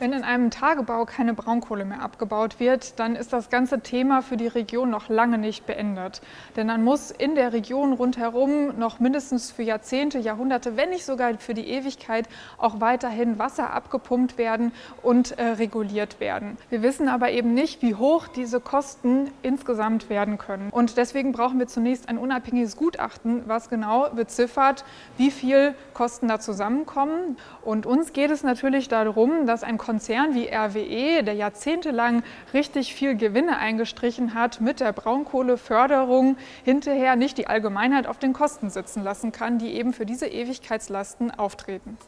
Wenn in einem Tagebau keine Braunkohle mehr abgebaut wird, dann ist das ganze Thema für die Region noch lange nicht beendet. Denn dann muss in der Region rundherum noch mindestens für Jahrzehnte, Jahrhunderte, wenn nicht sogar für die Ewigkeit auch weiterhin Wasser abgepumpt werden und äh, reguliert werden. Wir wissen aber eben nicht, wie hoch diese Kosten insgesamt werden können. Und deswegen brauchen wir zunächst ein unabhängiges Gutachten, was genau beziffert, wie viel Kosten da zusammenkommen. Und uns geht es natürlich darum, dass ein Konzern wie RWE, der jahrzehntelang richtig viel Gewinne eingestrichen hat, mit der Braunkohleförderung hinterher nicht die Allgemeinheit auf den Kosten sitzen lassen kann, die eben für diese Ewigkeitslasten auftreten.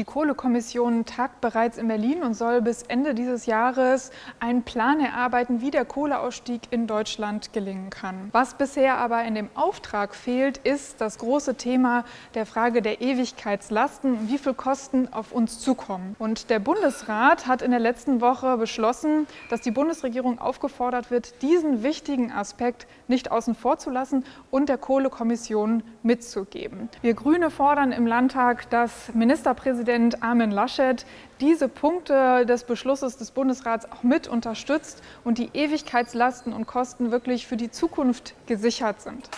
Die Kohlekommission tagt bereits in Berlin und soll bis Ende dieses Jahres einen Plan erarbeiten, wie der Kohleausstieg in Deutschland gelingen kann. Was bisher aber in dem Auftrag fehlt, ist das große Thema der Frage der Ewigkeitslasten, wie viel Kosten auf uns zukommen. Und der Bundesrat hat in der letzten Woche beschlossen, dass die Bundesregierung aufgefordert wird, diesen wichtigen Aspekt nicht außen vor zu lassen und der Kohlekommission mitzugeben. Wir Grüne fordern im Landtag, dass Ministerpräsident Ministerpräsident Armin Laschet diese Punkte des Beschlusses des Bundesrats auch mit unterstützt und die Ewigkeitslasten und Kosten wirklich für die Zukunft gesichert sind.